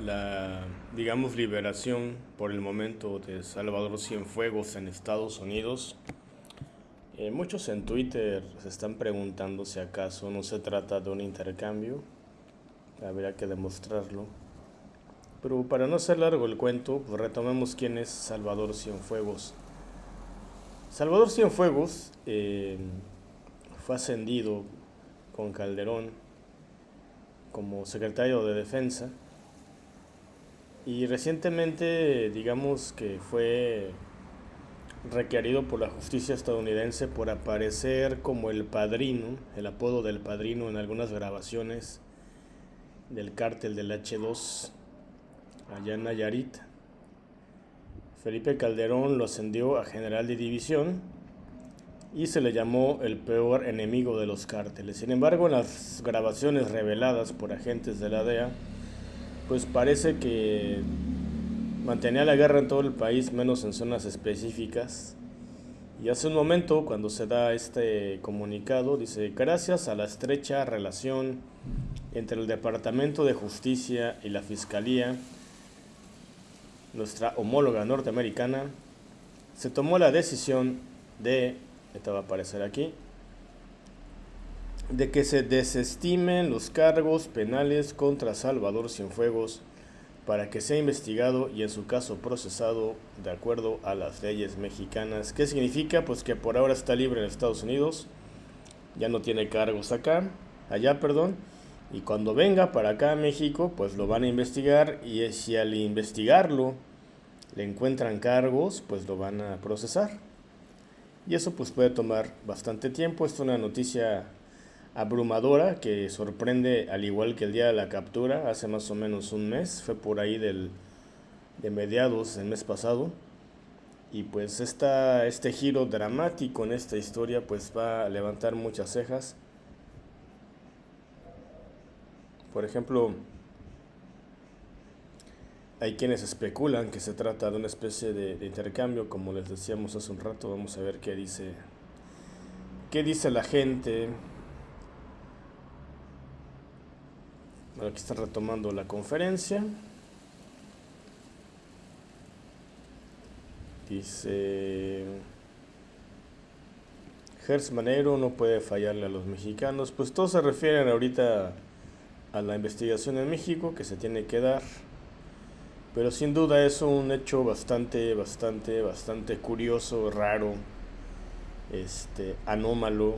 la, digamos, liberación por el momento de Salvador Cienfuegos en Estados Unidos. Eh, muchos en Twitter se están preguntando si acaso no se trata de un intercambio. Habría que demostrarlo. Pero para no ser largo el cuento, pues retomemos quién es Salvador Cienfuegos. Salvador Cienfuegos eh, fue ascendido con Calderón como secretario de Defensa y recientemente, digamos que fue requerido por la justicia estadounidense por aparecer como el padrino, el apodo del padrino en algunas grabaciones del cártel del H2 allá en Nayarit. Felipe Calderón lo ascendió a general de división y se le llamó el peor enemigo de los cárteles. Sin embargo, en las grabaciones reveladas por agentes de la DEA, pues parece que mantenía la guerra en todo el país, menos en zonas específicas. Y hace un momento, cuando se da este comunicado, dice, gracias a la estrecha relación entre el Departamento de Justicia y la Fiscalía, nuestra homóloga norteamericana, se tomó la decisión de, esta va a aparecer aquí, de que se desestimen los cargos penales contra Salvador Cienfuegos para que sea investigado y en su caso procesado de acuerdo a las leyes mexicanas. ¿Qué significa? Pues que por ahora está libre en Estados Unidos, ya no tiene cargos acá, allá, perdón, y cuando venga para acá a México, pues lo van a investigar y si al investigarlo le encuentran cargos, pues lo van a procesar. Y eso pues puede tomar bastante tiempo, es una noticia abrumadora que sorprende al igual que el día de la captura hace más o menos un mes, fue por ahí del, de mediados del mes pasado. Y pues esta, este giro dramático en esta historia pues va a levantar muchas cejas. Por ejemplo, hay quienes especulan que se trata de una especie de, de intercambio, como les decíamos hace un rato, vamos a ver qué dice, qué dice la gente, Aquí está retomando la conferencia. Dice, Gers Manero no puede fallarle a los mexicanos. Pues todos se refieren ahorita a la investigación en México que se tiene que dar. Pero sin duda es un hecho bastante, bastante, bastante curioso, raro, este, anómalo.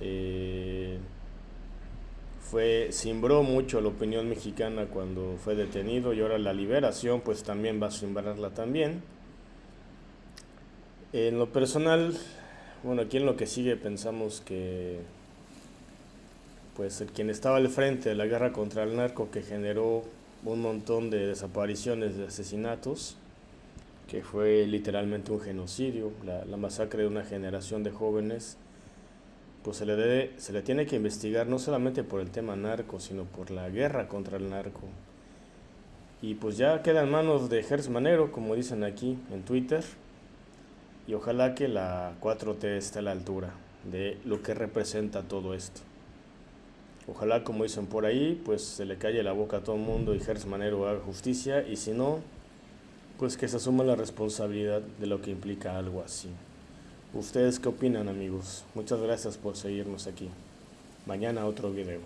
Eh, fue simbró mucho la opinión mexicana cuando fue detenido y ahora la liberación pues también va a simbrarla también. En lo personal, bueno, aquí en lo que sigue pensamos que pues el quien estaba al frente de la guerra contra el narco que generó un montón de desapariciones, de asesinatos, que fue literalmente un genocidio, la, la masacre de una generación de jóvenes, pues se le, debe, se le tiene que investigar no solamente por el tema narco, sino por la guerra contra el narco. Y pues ya queda en manos de Gers Manero, como dicen aquí en Twitter, y ojalá que la 4T esté a la altura de lo que representa todo esto. Ojalá, como dicen por ahí, pues se le calle la boca a todo el mundo y Gers Manero haga justicia, y si no, pues que se asuma la responsabilidad de lo que implica algo así. ¿Ustedes qué opinan amigos? Muchas gracias por seguirnos aquí. Mañana otro video.